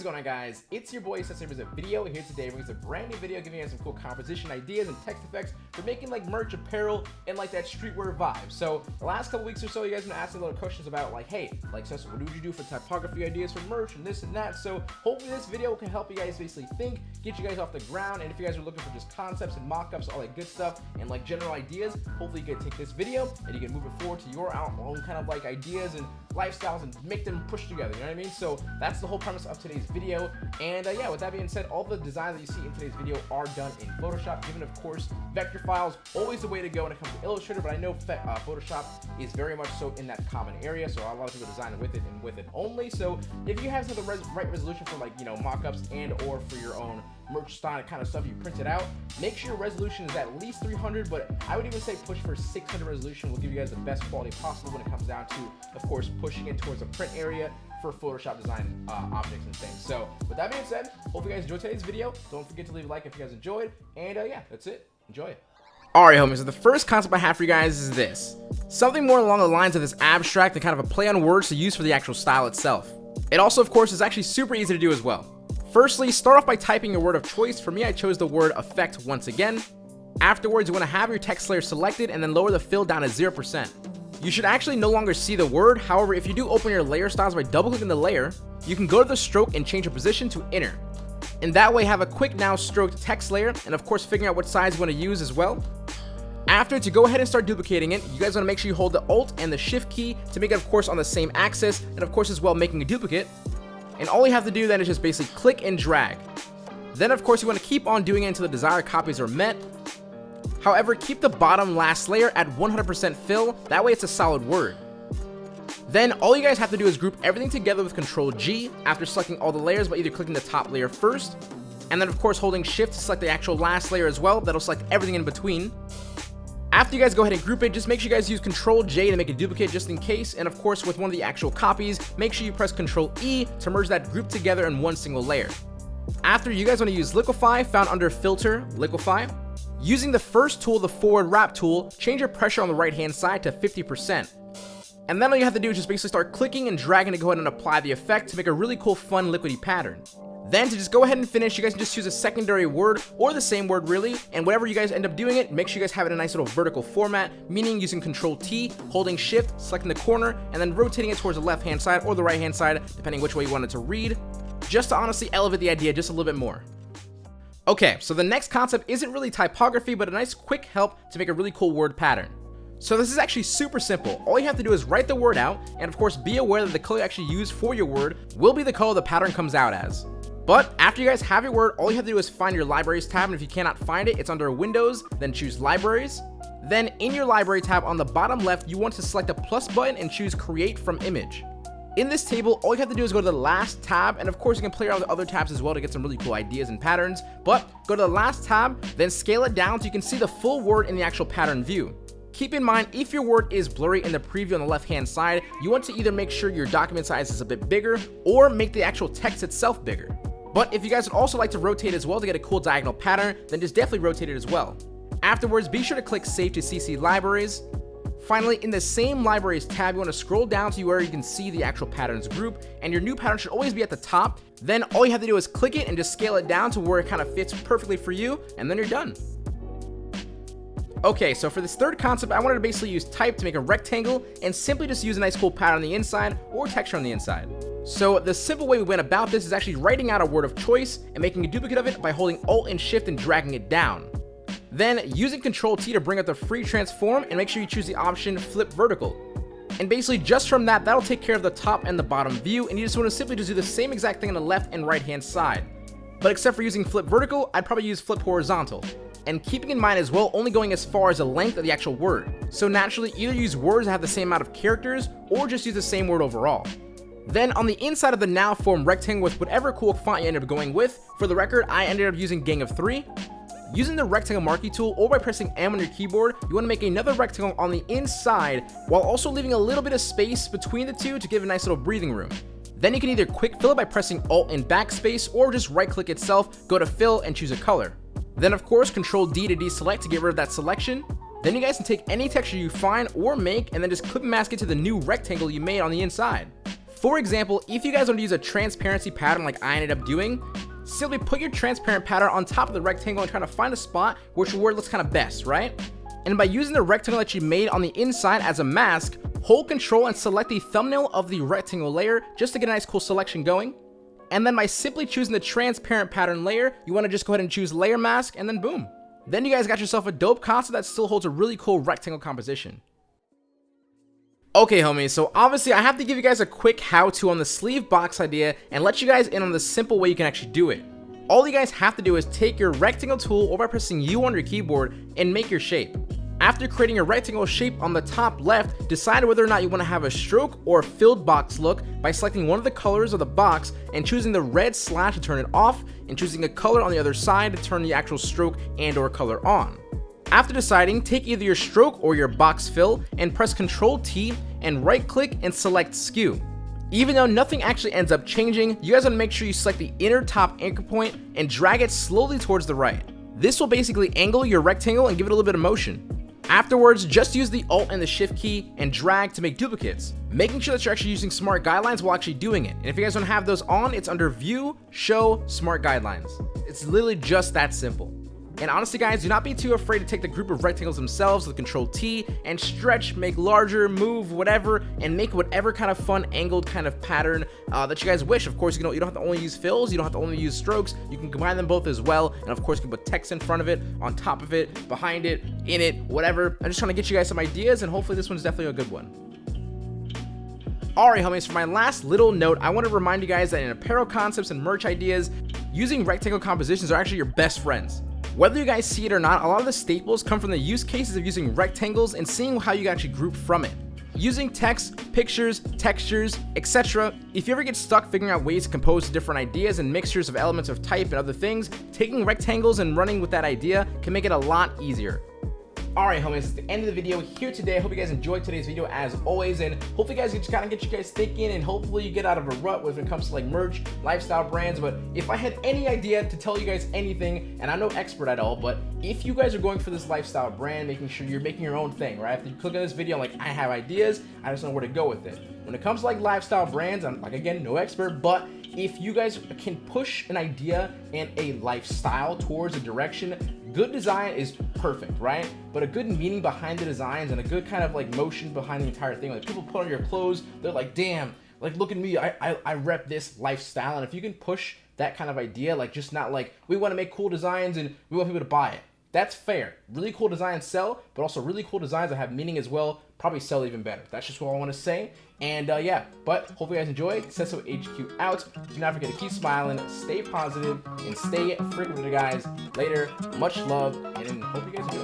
is going on guys? It's your boy Sesame a video here today brings a brand new video giving you some cool composition ideas and text effects for making like merch apparel and like that streetwear vibe. So the last couple weeks or so you guys have been asking a lot of questions about like hey like Sesame what would you do for typography ideas for merch and this and that. So hopefully this video can help you guys basically think, get you guys off the ground and if you guys are looking for just concepts and mock-ups, all that good stuff and like general ideas, hopefully you can take this video and you can move it forward to your own kind of like ideas and lifestyles and make them push together, you know what I mean? So that's the whole premise of today's video. And uh, yeah, with that being said, all the designs that you see in today's video are done in Photoshop, given of course, vector files, always the way to go when it comes to Illustrator, but I know uh, Photoshop is very much so in that common area, so a lot of people design with it and with it only. So if you have the res right resolution for like, you know, mock-ups and or for your own merch style kind of stuff you print it out, make sure your resolution is at least 300, but I would even say push for 600 resolution will give you guys the best quality possible when it comes down to, of course, pushing it towards a print area for Photoshop design uh, objects and things. So with that being said, hope you guys enjoyed today's video. Don't forget to leave a like if you guys enjoyed. And uh, yeah, that's it. Enjoy it. Alright homies, so the first concept I have for you guys is this. Something more along the lines of this abstract and kind of a play on words to use for the actual style itself. It also, of course, is actually super easy to do as well. Firstly, start off by typing your word of choice. For me, I chose the word effect once again. Afterwards, you want to have your text layer selected and then lower the fill down to 0%. You should actually no longer see the word, however, if you do open your layer styles by double clicking the layer, you can go to the stroke and change your position to inner. And that way have a quick now stroked text layer, and of course figuring out what size you want to use as well. After, to go ahead and start duplicating it, you guys want to make sure you hold the Alt and the Shift key to make it, of course, on the same axis, and of course as well making a duplicate. And all you have to do then is just basically click and drag. Then, of course, you want to keep on doing it until the desired copies are met, However, keep the bottom last layer at 100% fill, that way it's a solid word. Then all you guys have to do is group everything together with Control G after selecting all the layers by either clicking the top layer first, and then of course holding Shift to select the actual last layer as well, that'll select everything in between. After you guys go ahead and group it, just make sure you guys use Control J to make a duplicate just in case, and of course with one of the actual copies, make sure you press Control E to merge that group together in one single layer. After, you guys want to use Liquify, found under Filter, Liquify, Using the first tool, the forward warp tool, change your pressure on the right hand side to 50%. And then all you have to do is just basically start clicking and dragging to go ahead and apply the effect to make a really cool fun liquidy pattern. Then to just go ahead and finish, you guys can just choose a secondary word or the same word really, and whatever you guys end up doing it, make sure you guys have it in a nice little vertical format, meaning using control T, holding shift, selecting the corner, and then rotating it towards the left hand side or the right hand side, depending which way you want it to read, just to honestly elevate the idea just a little bit more. Okay, so the next concept isn't really typography, but a nice quick help to make a really cool word pattern. So this is actually super simple. All you have to do is write the word out, and of course be aware that the color you actually use for your word will be the color the pattern comes out as. But after you guys have your word, all you have to do is find your libraries tab, and if you cannot find it, it's under Windows, then choose libraries. Then in your library tab on the bottom left, you want to select the plus button and choose create from image. In this table, all you have to do is go to the last tab, and of course you can play around with other tabs as well to get some really cool ideas and patterns, but go to the last tab, then scale it down so you can see the full word in the actual pattern view. Keep in mind, if your word is blurry in the preview on the left hand side, you want to either make sure your document size is a bit bigger, or make the actual text itself bigger. But if you guys would also like to rotate as well to get a cool diagonal pattern, then just definitely rotate it as well. Afterwards, be sure to click Save to CC Libraries, Finally, in the same libraries tab, you want to scroll down to where you can see the actual patterns group, and your new pattern should always be at the top. Then all you have to do is click it and just scale it down to where it kind of fits perfectly for you, and then you're done. Okay, so for this third concept, I wanted to basically use type to make a rectangle and simply just use a nice cool pattern on the inside or texture on the inside. So the simple way we went about this is actually writing out a word of choice and making a duplicate of it by holding Alt and Shift and dragging it down. Then using Control T to bring up the free transform and make sure you choose the option flip vertical. And basically just from that, that'll take care of the top and the bottom view and you just want to simply just do the same exact thing on the left and right hand side. But except for using flip vertical, I'd probably use flip horizontal. And keeping in mind as well, only going as far as the length of the actual word. So naturally, either use words that have the same amount of characters, or just use the same word overall. Then on the inside of the now form rectangle with whatever cool font you ended up going with, for the record, I ended up using Gang of 3, Using the rectangle marquee tool or by pressing M on your keyboard, you want to make another rectangle on the inside while also leaving a little bit of space between the two to give a nice little breathing room. Then you can either quick fill it by pressing Alt and backspace or just right click itself, go to fill and choose a color. Then of course control D to deselect to get rid of that selection. Then you guys can take any texture you find or make and then just clip mask it to the new rectangle you made on the inside. For example, if you guys want to use a transparency pattern like I ended up doing, simply put your transparent pattern on top of the rectangle and try to find a spot which it looks kind of best, right? And by using the rectangle that you made on the inside as a mask, hold control and select the thumbnail of the rectangle layer just to get a nice cool selection going. And then by simply choosing the transparent pattern layer, you want to just go ahead and choose layer mask and then boom. Then you guys got yourself a dope concept that still holds a really cool rectangle composition. Okay homies, so obviously I have to give you guys a quick how-to on the sleeve box idea and let you guys in on the simple way you can actually do it. All you guys have to do is take your rectangle tool or by pressing U on your keyboard and make your shape. After creating a rectangle shape on the top left, decide whether or not you want to have a stroke or filled box look by selecting one of the colors of the box and choosing the red slash to turn it off and choosing a color on the other side to turn the actual stroke and or color on. After deciding, take either your stroke or your box fill and press Ctrl T and right click and select skew. Even though nothing actually ends up changing, you guys want to make sure you select the inner top anchor point and drag it slowly towards the right. This will basically angle your rectangle and give it a little bit of motion. Afterwards, just use the Alt and the Shift key and drag to make duplicates, making sure that you're actually using Smart Guidelines while actually doing it. And if you guys don't have those on, it's under View, Show, Smart Guidelines. It's literally just that simple. And honestly guys, do not be too afraid to take the group of rectangles themselves with control T and stretch, make larger, move, whatever, and make whatever kind of fun angled kind of pattern uh, that you guys wish. Of course, you, know, you don't have to only use fills, you don't have to only use strokes, you can combine them both as well. And of course, you can put text in front of it, on top of it, behind it, in it, whatever. I'm just trying to get you guys some ideas and hopefully this one's definitely a good one. Alright homies, for my last little note, I want to remind you guys that in apparel concepts and merch ideas, using rectangle compositions are actually your best friends. Whether you guys see it or not, a lot of the staples come from the use cases of using rectangles and seeing how you can actually group from it. Using text, pictures, textures, etc. If you ever get stuck figuring out ways to compose different ideas and mixtures of elements of type and other things, taking rectangles and running with that idea can make it a lot easier. Alright homies, it's the end of the video here today. I hope you guys enjoyed today's video as always and hopefully you guys just kind of get you guys thinking and hopefully you get out of a rut when it comes to like merch, lifestyle brands. But if I had any idea to tell you guys anything, and I'm no expert at all, but if you guys are going for this lifestyle brand, making sure you're making your own thing, right? After you click on this video, I'm like I have ideas, I just know where to go with it. When it comes to like lifestyle brands, I'm like again, no expert, but if you guys can push an idea and a lifestyle towards a direction good design is perfect, right? But a good meaning behind the designs and a good kind of like motion behind the entire thing. Like people put on your clothes, they're like, damn, like look at me, I, I, I rep this lifestyle. And if you can push that kind of idea, like just not like, we want to make cool designs and we want people to buy it. That's fair. Really cool designs sell, but also really cool designs that have meaning as well probably sell even better. That's just what I want to say. And uh, yeah, but hopefully you guys enjoyed. Cesso HQ out. Do not forget to keep smiling, stay positive, and stay freaking with you guys. Later, much love, and hope you guys enjoy.